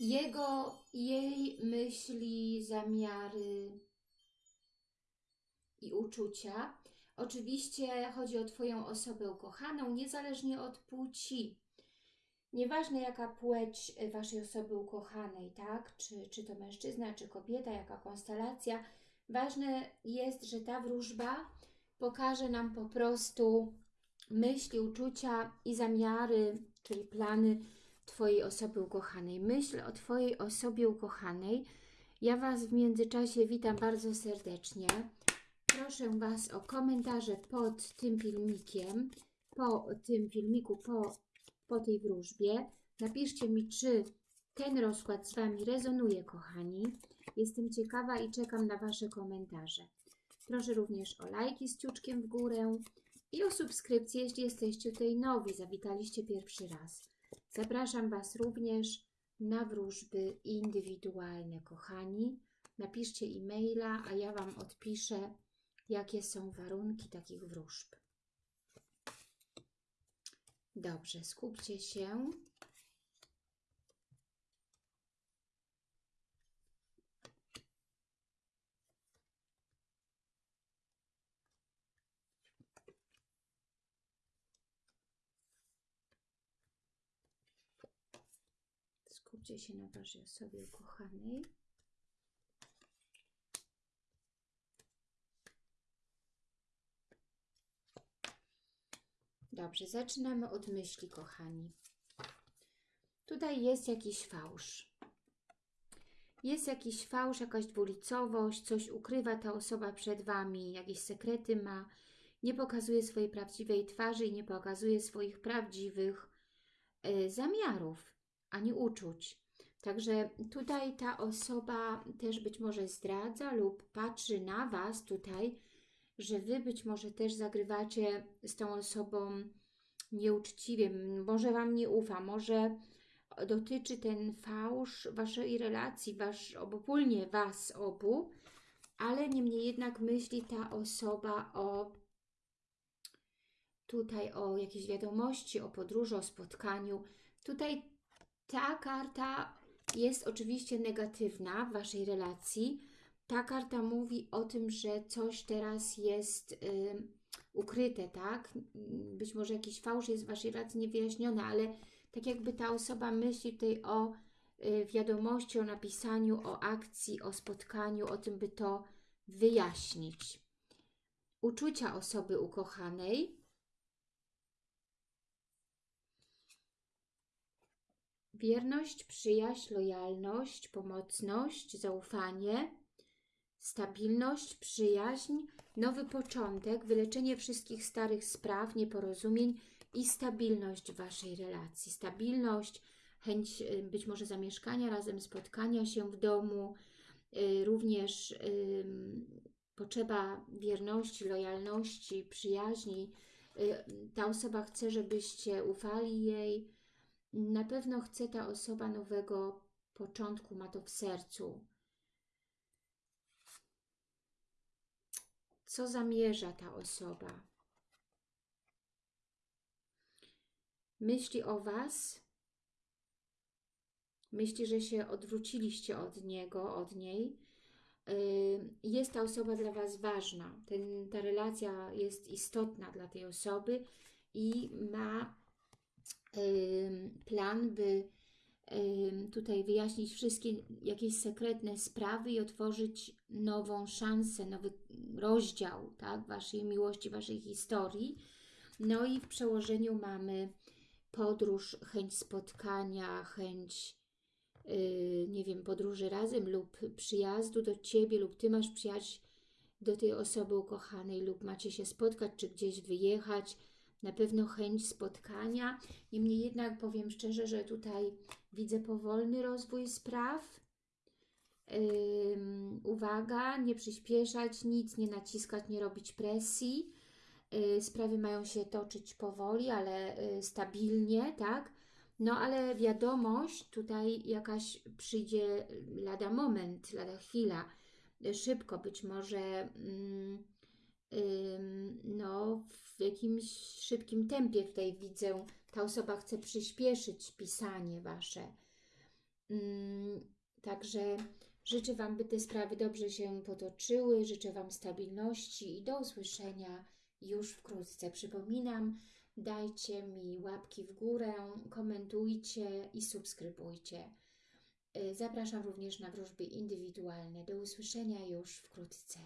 jego, jej myśli, zamiary i uczucia. Oczywiście chodzi o Twoją osobę ukochaną, niezależnie od płci. Nieważne jaka płeć Waszej osoby ukochanej, tak? Czy, czy to mężczyzna, czy kobieta, jaka konstelacja. Ważne jest, że ta wróżba pokaże nam po prostu myśli, uczucia i zamiary, czyli plany Twojej osoby ukochanej. Myśl o Twojej osobie ukochanej. Ja Was w międzyczasie witam bardzo serdecznie. Proszę Was o komentarze pod tym filmikiem, po tym filmiku, po, po tej wróżbie. Napiszcie mi, czy ten rozkład z Wami rezonuje, kochani. Jestem ciekawa i czekam na Wasze komentarze. Proszę również o lajki z ciuczkiem w górę i o subskrypcję, jeśli jesteście tutaj nowi, zawitaliście pierwszy raz. Zapraszam Was również na wróżby indywidualne, kochani. Napiszcie e-maila, a ja Wam odpiszę, jakie są warunki takich wróżb. Dobrze, skupcie się. Skupcie się na Waszej osobie ukochanej. Dobrze, zaczynamy od myśli, kochani. Tutaj jest jakiś fałsz. Jest jakiś fałsz, jakaś dwulicowość, coś ukrywa ta osoba przed Wami, jakieś sekrety ma, nie pokazuje swojej prawdziwej twarzy i nie pokazuje swoich prawdziwych y, zamiarów ani uczuć. Także tutaj ta osoba też być może zdradza lub patrzy na Was tutaj, że Wy być może też zagrywacie z tą osobą nieuczciwie, może Wam nie ufa, może dotyczy ten fałsz Waszej relacji, wasz, obopólnie Was obu, ale niemniej jednak myśli ta osoba o tutaj o jakiejś wiadomości, o podróży, o spotkaniu. Tutaj ta karta jest oczywiście negatywna w Waszej relacji. Ta karta mówi o tym, że coś teraz jest y, ukryte, tak? Być może jakiś fałsz jest w Waszej relacji niewyjaśniony, ale tak jakby ta osoba myśli tutaj o y, wiadomości, o napisaniu, o akcji, o spotkaniu, o tym, by to wyjaśnić. Uczucia osoby ukochanej Wierność, przyjaźń, lojalność, pomocność, zaufanie, stabilność, przyjaźń, nowy początek, wyleczenie wszystkich starych spraw, nieporozumień i stabilność Waszej relacji. Stabilność, chęć y, być może zamieszkania razem, spotkania się w domu, y, również potrzeba wierności, lojalności, przyjaźni. Y, ta osoba chce, żebyście ufali jej, na pewno chce ta osoba nowego początku, ma to w sercu. Co zamierza ta osoba? Myśli o Was, myśli, że się odwróciliście od niego, od niej. Jest ta osoba dla Was ważna. Ten, ta relacja jest istotna dla tej osoby i ma plan, by tutaj wyjaśnić wszystkie jakieś sekretne sprawy i otworzyć nową szansę, nowy rozdział tak, Waszej miłości, Waszej historii. No i w przełożeniu mamy podróż, chęć spotkania, chęć, yy, nie wiem, podróży razem lub przyjazdu do Ciebie lub Ty masz przyjechać do tej osoby ukochanej lub macie się spotkać, czy gdzieś wyjechać, na pewno chęć spotkania. Niemniej jednak powiem szczerze, że tutaj widzę powolny rozwój spraw. Uwaga, nie przyspieszać, nic nie naciskać, nie robić presji. Yy, sprawy mają się toczyć powoli, ale yy, stabilnie, tak? No ale wiadomość tutaj jakaś przyjdzie lada moment, lada chwila, szybko być może no, w jakimś szybkim tempie tutaj widzę, ta osoba chce przyspieszyć pisanie Wasze. Także życzę Wam, by te sprawy dobrze się potoczyły. Życzę Wam stabilności i do usłyszenia już wkrótce. Przypominam, dajcie mi łapki w górę, komentujcie i subskrybujcie. Zapraszam również na wróżby indywidualne. Do usłyszenia już wkrótce.